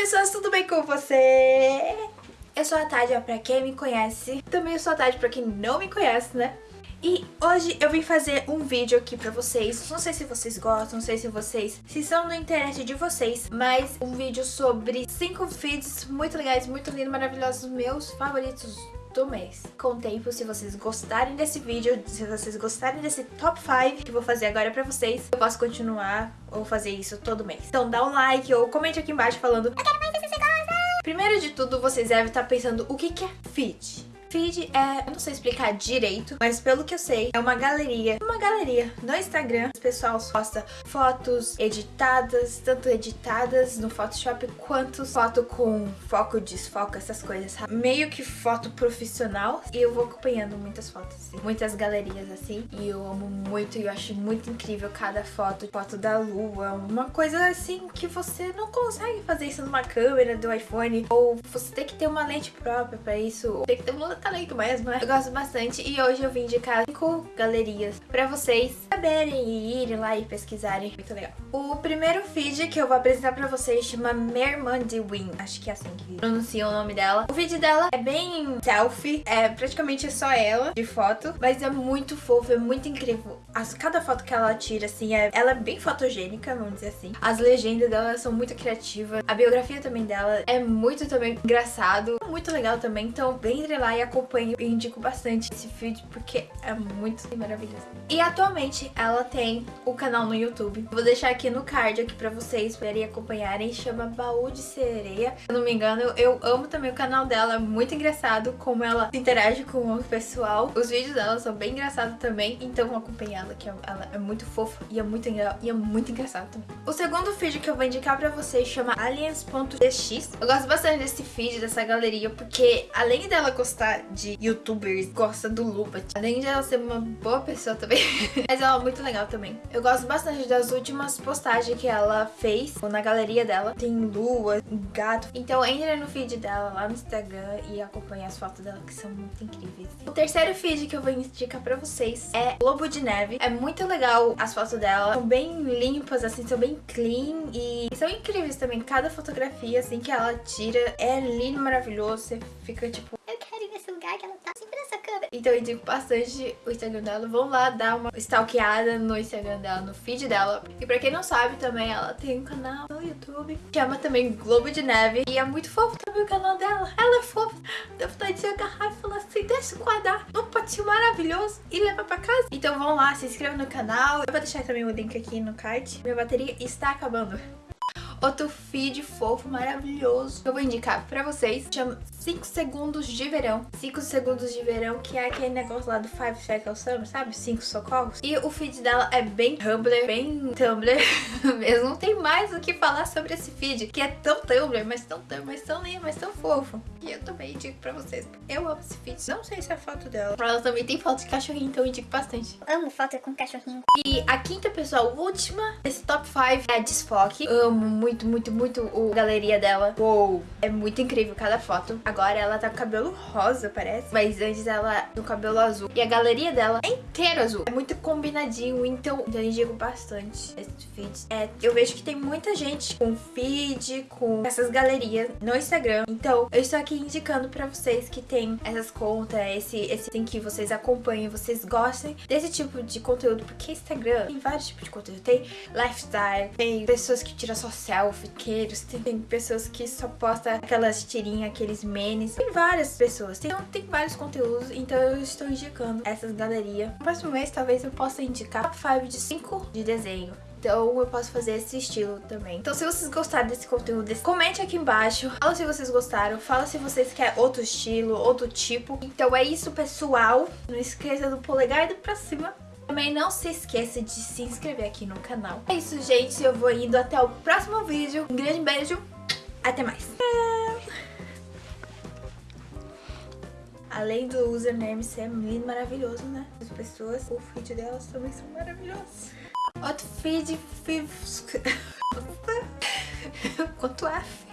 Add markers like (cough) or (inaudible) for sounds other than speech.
pessoas, tudo bem com você? Eu sou a Tádia, pra quem me conhece. Também eu sou a Tádia pra quem não me conhece, né? E hoje eu vim fazer um vídeo aqui pra vocês, não sei se vocês gostam, não sei se vocês, se são na internet de vocês, mas um vídeo sobre cinco feeds muito legais, muito lindos, maravilhosos, meus favoritos do mês. Com o tempo, se vocês gostarem desse vídeo, se vocês gostarem desse top 5 que eu vou fazer agora pra vocês, eu posso continuar ou fazer isso todo mês. Então dá um like ou comente aqui embaixo falando Eu quero mais esse Primeiro de tudo, vocês devem estar pensando o que, que é feed? Feed é, eu não sei explicar direito, mas pelo que eu sei, é uma galeria, uma galeria no Instagram. O pessoal posta fotos editadas, tanto editadas no Photoshop quanto foto com foco, desfoco, essas coisas? Meio que foto profissional. E eu vou acompanhando muitas fotos, assim, muitas galerias assim. E eu amo muito e eu acho muito incrível cada foto. Foto da lua, uma coisa assim que você não consegue fazer isso numa câmera do iPhone. Ou você tem que ter uma lente própria pra isso. Tem que ter uma talento mesmo, né? Eu gosto bastante e hoje eu vim indicar cinco galerias pra vocês saberem e irem lá e pesquisarem. Muito legal. O primeiro feed que eu vou apresentar pra vocês chama Mermandy Win. Acho que é assim que pronuncia o nome dela. O vídeo dela é bem selfie, é praticamente só ela de foto, mas é muito fofo, é muito incrível. As, cada foto que ela tira, assim, é, ela é bem fotogênica, vamos dizer assim. As legendas dela são muito criativas. A biografia também dela é muito também engraçado, muito legal também. Então, entre lá e acompanho e indico bastante esse vídeo porque é muito maravilhoso. E atualmente ela tem o canal no YouTube. Vou deixar aqui no card aqui pra vocês poderem acompanharem. Chama Baú de Sereia. Se eu não me engano, eu amo também o canal dela. É muito engraçado como ela interage com o pessoal. Os vídeos dela são bem engraçados também. Então acompanhe ela, que ela é muito fofa e é muito, e é muito engraçado também. O segundo vídeo que eu vou indicar pra vocês chama aliens.dx. Eu gosto bastante desse feed, dessa galeria, porque além dela gostar de youtubers, gosta do Lupa. Além de ela ser uma boa pessoa também, (laughs) mas ela muito legal também. Eu gosto bastante das últimas postagens que ela fez na galeria dela. Tem lua, gato. Então entra no feed dela lá no Instagram e acompanha as fotos dela que são muito incríveis. O terceiro feed que eu vou indicar pra vocês é Lobo de Neve. É muito legal as fotos dela. São bem limpas, assim, são bem clean e são incríveis também. Cada fotografia, assim, que ela tira é lindo, maravilhoso. Você fica, tipo, que ela tá sempre nessa câmera. Então eu indico bastante o Instagram dela. Vão lá dar uma stalkeada no Instagram dela, no feed dela. E pra quem não sabe também, ela tem um canal no YouTube. Chama também Globo de Neve. E é muito fofo também o canal dela. Ela é fofa. Dá vontade de agarrar e falar assim, deixa guardar um potinho maravilhoso e levar pra casa. Então vão lá, se inscrevam no canal. Eu vou deixar também o link aqui no card. Minha bateria está acabando outro feed fofo, maravilhoso que eu vou indicar pra vocês. Chama 5 segundos de verão. 5 segundos de verão, que é aquele negócio lá do Five Seconds Summer, sabe? 5 socorros. E o feed dela é bem Tumblr, bem Tumblr (laughs) mesmo. Não tem mais o que falar sobre esse feed, que é tão Tumblr, mas tão Tumblr, mas tão lindo, mas tão fofo. E eu também indico pra vocês. Eu amo esse feed. Não sei se é a foto dela. Ela também tem foto de cachorrinho, então eu indico bastante. Amo foto com cachorrinho. E a quinta pessoa, última desse top 5 é a Desfoque. Amo muito, muito, muito o galeria dela. Uou! É muito incrível cada foto. Agora ela tá com cabelo rosa, parece. Mas antes ela no cabelo azul. E a galeria dela é inteiro azul. É muito combinadinho, então eu indico bastante esse feed. É, eu vejo que tem muita gente com feed, com essas galerias no Instagram. Então eu estou aqui indicando pra vocês que tem essas contas, esse, esse tem que vocês acompanhem, vocês gostem desse tipo de conteúdo. Porque Instagram tem vários tipos de conteúdo. Tem lifestyle, tem pessoas que tiram só selfie, queiros, tem, pessoas que só postam aquelas tirinhas, aqueles memes. Tem várias pessoas, tem, tem vários conteúdos, então eu estou indicando essas galerias. No próximo mês, talvez eu possa indicar top 5 de 5 de desenho. Então eu posso fazer esse estilo também. Então se vocês gostaram desse conteúdo, comente aqui embaixo. Fala se vocês gostaram. Fala se vocês querem outro estilo, outro tipo. Então é isso, pessoal. Não esqueça do polegar e do pra cima. Também não se esqueça de se inscrever aqui no canal. É isso, gente. Eu vou indo até o próximo vídeo. Um grande beijo. Até mais. Além do username ser lindo, maravilhoso, né? As pessoas, o feed delas também são maravilhosos. Outro feed... feed... (laughs) Quanto F?